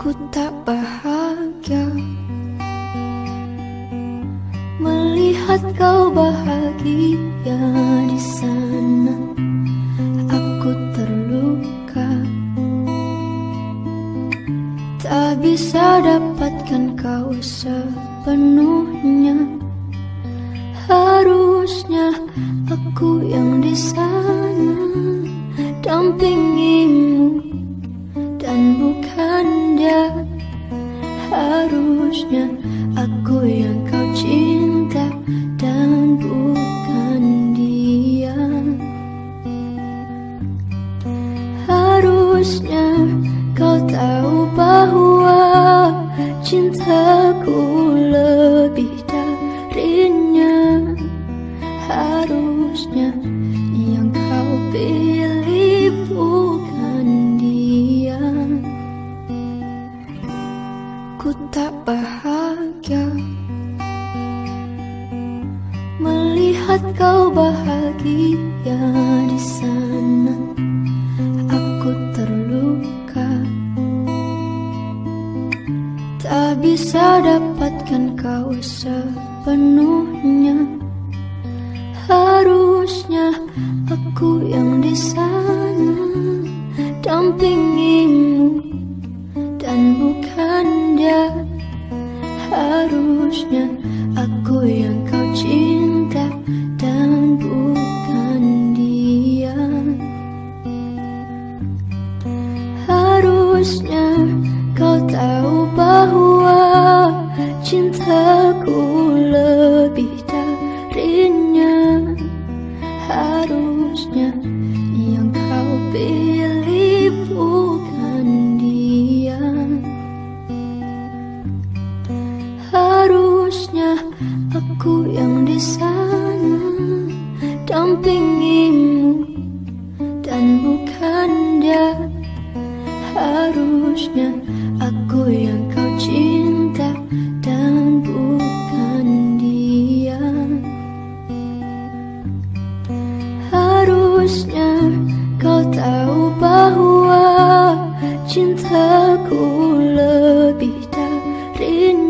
Aku tak bahagia Melihat kau bahagia di sana. Aku terluka. Tak bisa dapatkan kau sepenuhnya. Harusnya aku yang di sana Dampingimu dan bukan dia Harusnya aku yang kau cinta dan bukan dia. Harusnya kau tahu bahwa cintaku lebih darinya. Harusnya Ku tak bahagia Melihat kau bahagia di sana. Aku terluka. Tak bisa dapatkan kau sepenuhnya. Harusnya Harusnya kau tahu bahwa cintaku lebih darinya. Harusnya yang kau pilih bukan dia. Harusnya aku yang di sana Dampingimu kau tahu bahwa cintaku lebih darinya